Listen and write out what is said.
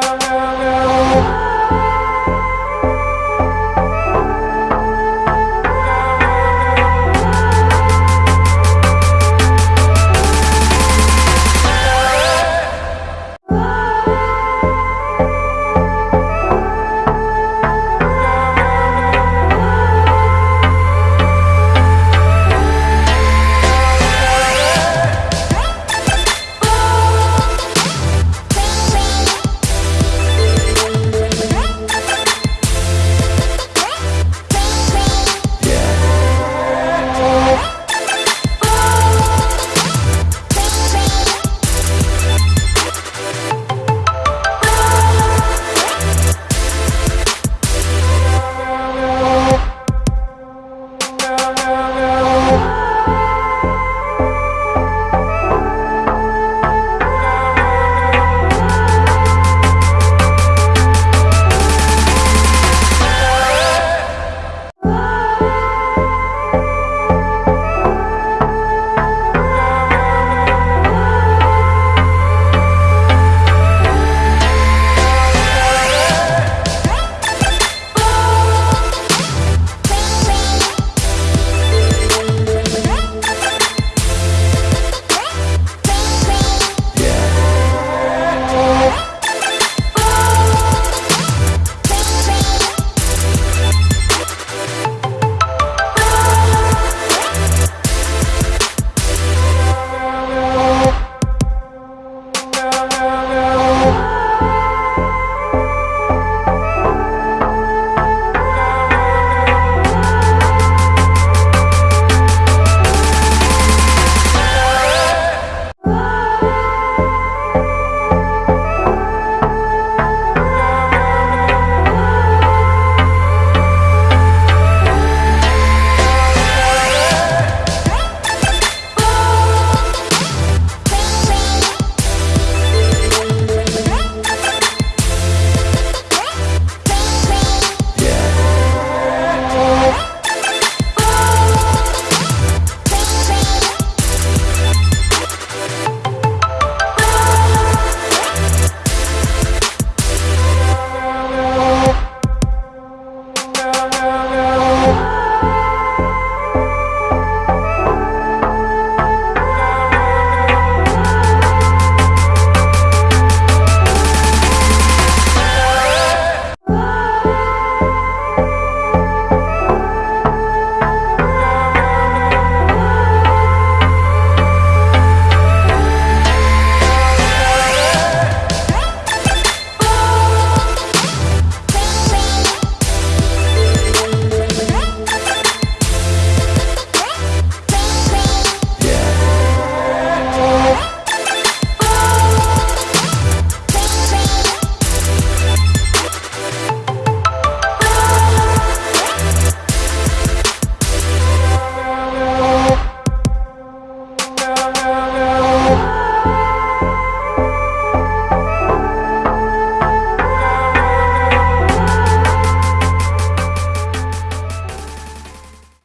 girl, girl, girl.